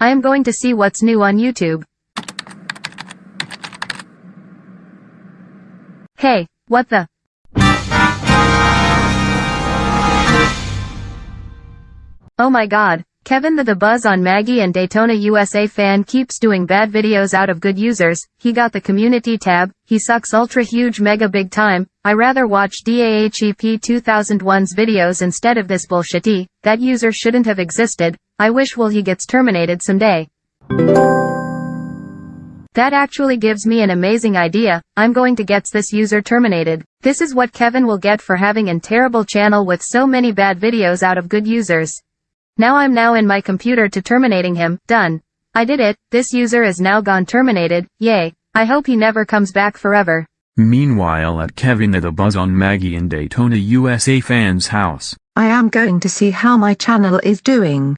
I am going to see what's new on YouTube. Hey, what the? Oh my god, Kevin the The Buzz on Maggie and Daytona USA fan keeps doing bad videos out of good users, he got the community tab, he sucks ultra huge mega big time, I rather watch DAHEP 2001's videos instead of this bullshitty, that user shouldn't have existed, I wish will he gets terminated someday. That actually gives me an amazing idea, I'm going to get this user terminated. This is what Kevin will get for having an terrible channel with so many bad videos out of good users. Now I'm now in my computer to terminating him, done. I did it, this user is now gone terminated, yay. I hope he never comes back forever. Meanwhile at Kevin the Buzz on Maggie and Daytona USA fans house. I am going to see how my channel is doing.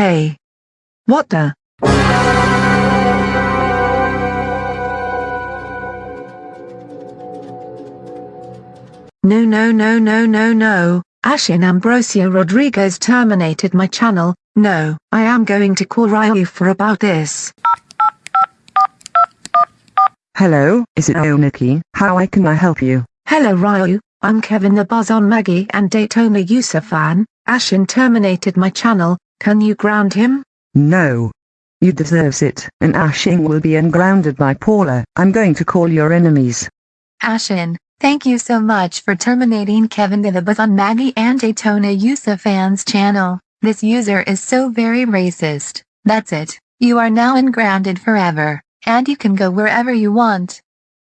Hey. What the? No no no no no no, Ashin Ambrosio Rodriguez terminated my channel, no, I am going to call Ryu for about this. Hello, is it Oniki? How I can I help you? Hello Ryu, I'm Kevin the Buzz on Maggie and Daytona USA fan, Ashin terminated my channel, can you ground him? No. You deserves it, and Ashin will be ungrounded by Paula. I'm going to call your enemies. Ashin, thank you so much for terminating Kevin the Buzz on Maggie and Daytona USA fans channel. This user is so very racist. That's it. You are now ungrounded forever, and you can go wherever you want.